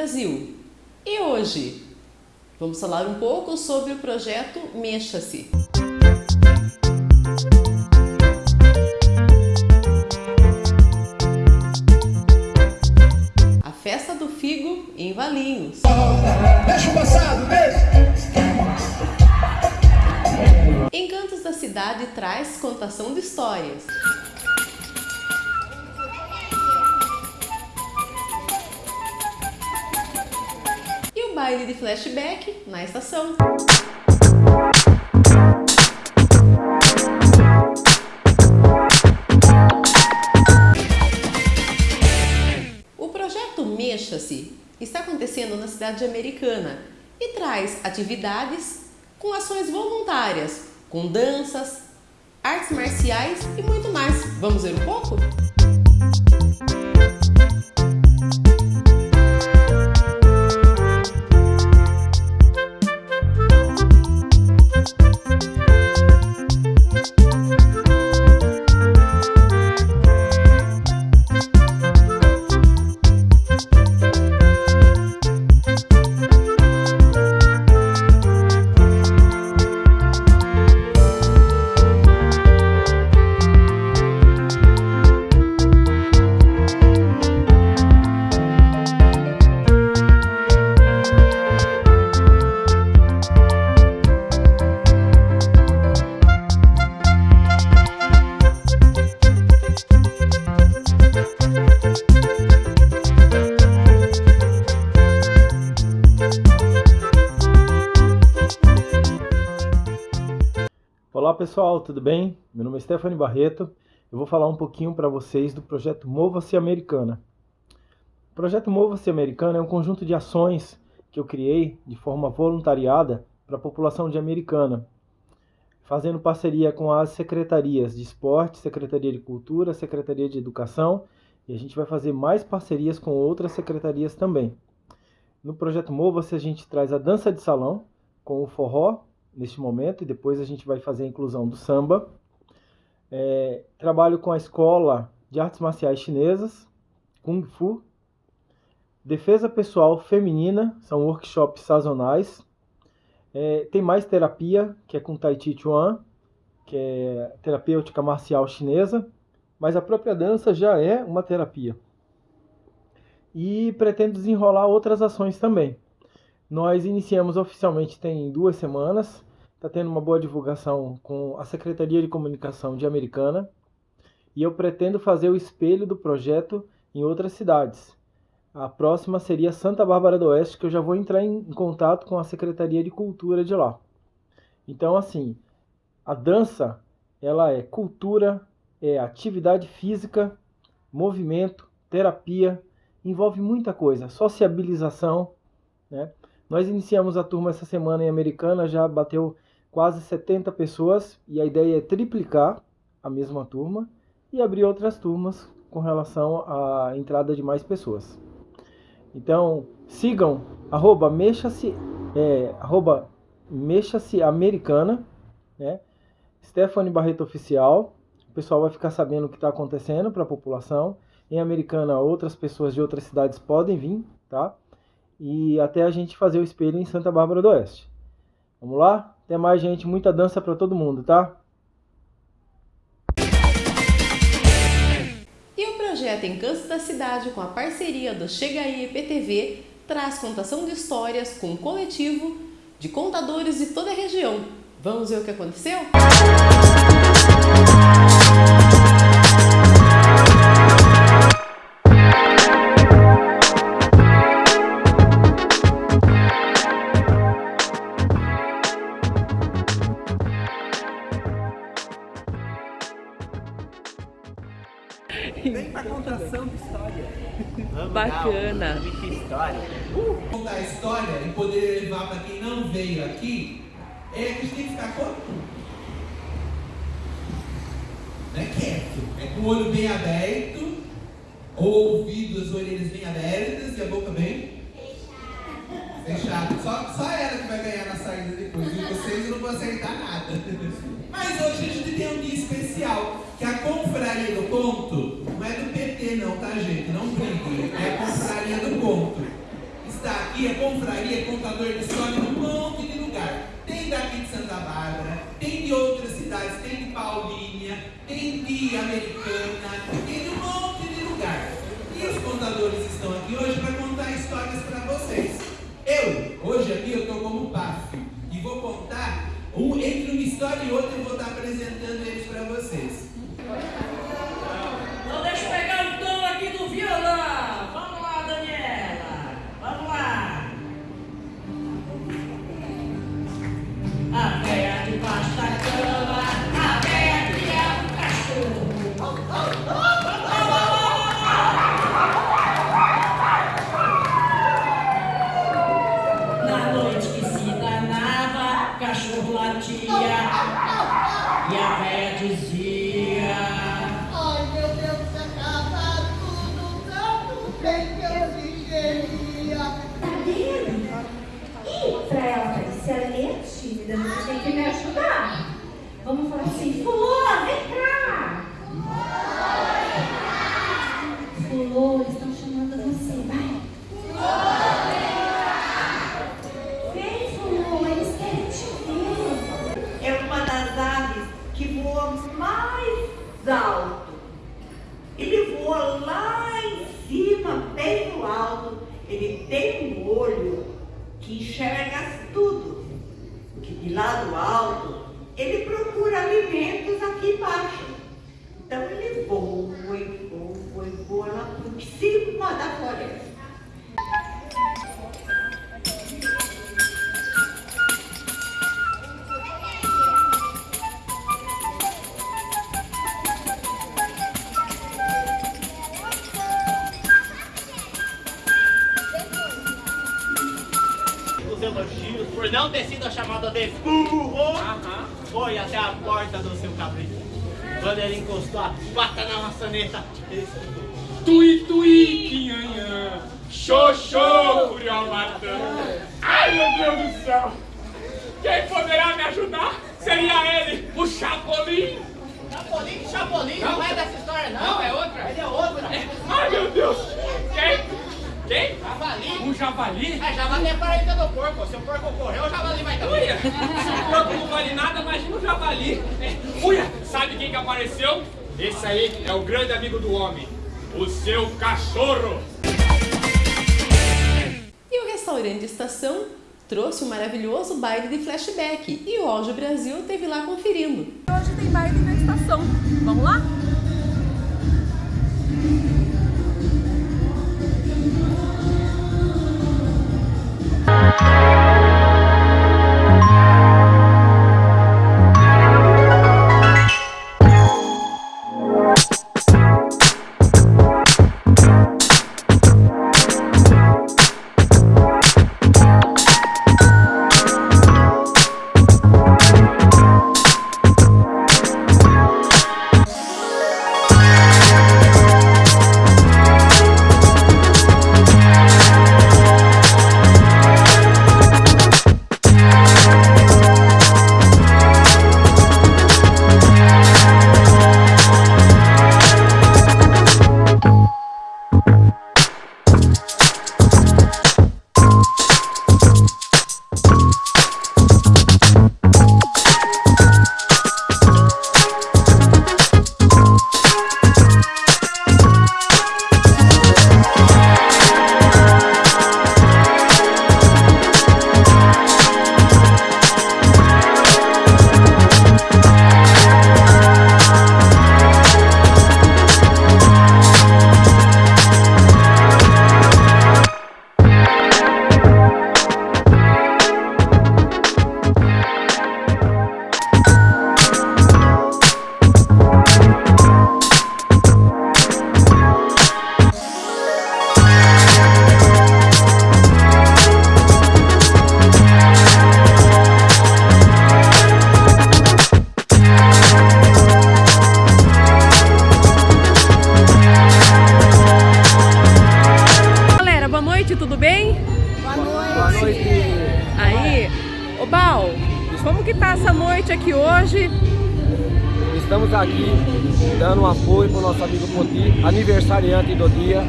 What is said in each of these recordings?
Brasil. E hoje vamos falar um pouco sobre o projeto Mexa-se. A festa do figo em Valinhos. Deixa o passado! Encantos da cidade traz contação de histórias. Baile de flashback na estação. O projeto Mexa-se está acontecendo na cidade americana e traz atividades com ações voluntárias, com danças, artes marciais e muito mais. Vamos ver um pouco? Olá pessoal, tudo bem? Meu nome é Stephanie Barreto. Eu vou falar um pouquinho para vocês do projeto Mova-se Americana. O projeto Mova-se Americana é um conjunto de ações que eu criei de forma voluntariada para a população de Americana, fazendo parceria com as secretarias de esporte, Secretaria de Cultura, Secretaria de Educação e a gente vai fazer mais parcerias com outras secretarias também. No projeto Mova-se a gente traz a dança de salão com o forró neste momento e depois a gente vai fazer a inclusão do samba. É, trabalho com a escola de artes marciais chinesas, Kung Fu. Defesa pessoal feminina, são workshops sazonais. É, tem mais terapia, que é com Tai Chi Chuan, que é terapêutica marcial chinesa, mas a própria dança já é uma terapia. E pretendo desenrolar outras ações também. Nós iniciamos oficialmente tem duas semanas, está tendo uma boa divulgação com a Secretaria de Comunicação de Americana e eu pretendo fazer o espelho do projeto em outras cidades. A próxima seria Santa Bárbara do Oeste, que eu já vou entrar em contato com a Secretaria de Cultura de lá. Então, assim, a dança, ela é cultura, é atividade física, movimento, terapia, envolve muita coisa, sociabilização, né? Nós iniciamos a turma essa semana em Americana, já bateu quase 70 pessoas e a ideia é triplicar a mesma turma e abrir outras turmas com relação à entrada de mais pessoas. Então, sigam arroba mexa-se é, arroba mexa-se americana, né? Stephanie Barreto Oficial. O pessoal vai ficar sabendo o que está acontecendo para a população. Em Americana, outras pessoas de outras cidades podem vir, tá? E até a gente fazer o espelho em Santa Bárbara do Oeste. Vamos lá? Até mais, gente. Muita dança para todo mundo, tá? E o projeto Encantos da Cidade, com a parceria do Chega aí PTV, traz contação de histórias com um coletivo de contadores de toda a região. Vamos ver o que aconteceu? Vem pra contação de história. Vamos Bacana. Dar, que história. Uh. Contar a história e poder levar para quem não veio aqui, é que a gente tem que ficar como? Não é quieto. É com o olho bem aberto, ou ouvido, as orelhas bem abertas e a boca bem fechada. Só, só ela que vai ganhar na saída depois. E vocês não vou acertar nada. Mas hoje a gente tem um dia especial, que a confraria do entender não, tá gente? Não brinque. É confraria do ponto. Está aqui, a confraria, é contador de história num monte de lugar. Tem daqui de Santa Bárbara, tem de outras cidades, tem de Paulínia, tem de Americana, tem de um monte de lugar. E os contadores estão aqui hoje para contar histórias para vocês. Que enxerga tudo. Por não ter sido chamado de burro, foi até a porta do seu cabrito. Quando ele encostou a pata na maçaneta, ele escutou. Tui, tui, quinhanhã. Xoxô, curió matando. Ai, meu Deus do céu. Quem poderá me ajudar? Seria ele, o Chapolin. Chapolin, Chapolin, não, é dessa história não. Não, é outra? Ele é outra. Ai, meu Deus. Quem? Quem? Javali. Um javali? É, javali é parente do porco. Se o porco correr, o javali vai também. Uia, se o corpo não vale nada, imagina o javali. Uia, sabe quem que apareceu? Esse aí é o grande amigo do homem, o seu cachorro. E o restaurante Estação trouxe um maravilhoso baile de flashback e o Audio Brasil esteve lá conferindo. Hoje tem baile na estação. Vamos lá? Essa noite aqui hoje? Estamos aqui dando um apoio para o nosso amigo Poti, aniversariante do dia.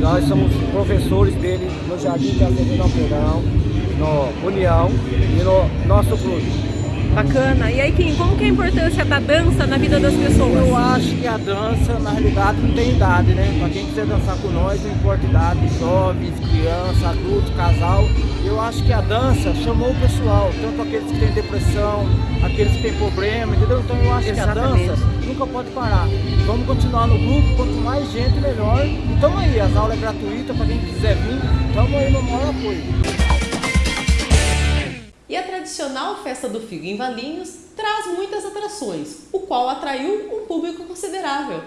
Nós somos professores dele no Jardim de Azevedo Alpeirão. no União e no nosso clube. Bacana. E aí, Kim, como que é a importância da dança na vida das pessoas? Eu acho que a dança, na realidade, não tem idade, né? Pra quem quiser dançar com nós, não importa idade, jovens, criança, adulto, casal. Eu acho que a dança chamou o pessoal, tanto aqueles que têm depressão, aqueles que têm problema, entendeu? Então eu acho Exatamente. que a dança nunca pode parar. Vamos continuar no grupo, quanto mais gente, melhor. Então aí, as aulas é gratuitas para quem quiser vir, estamos aí no maior apoio. E a tradicional festa do figo em Valinhos traz muitas atrações, o qual atraiu um público considerável.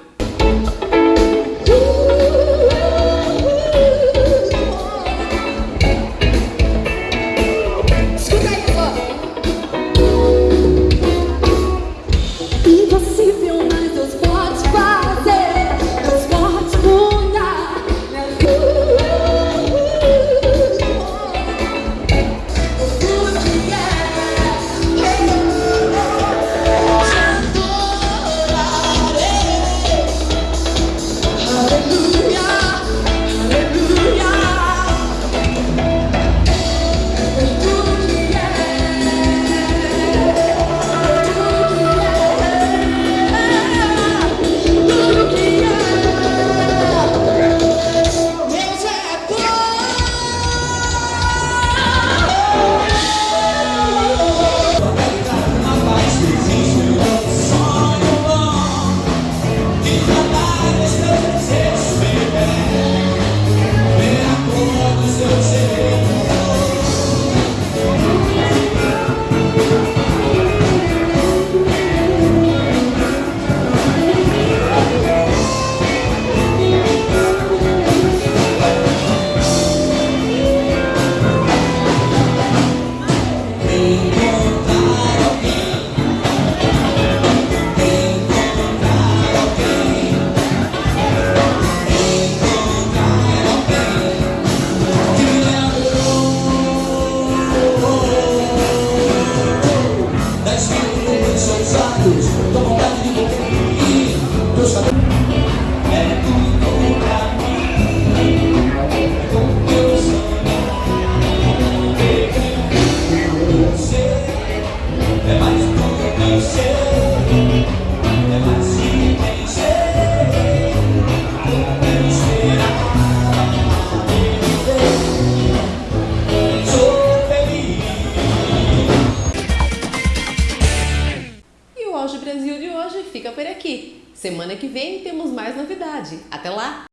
Semana que vem temos mais novidade. Até lá!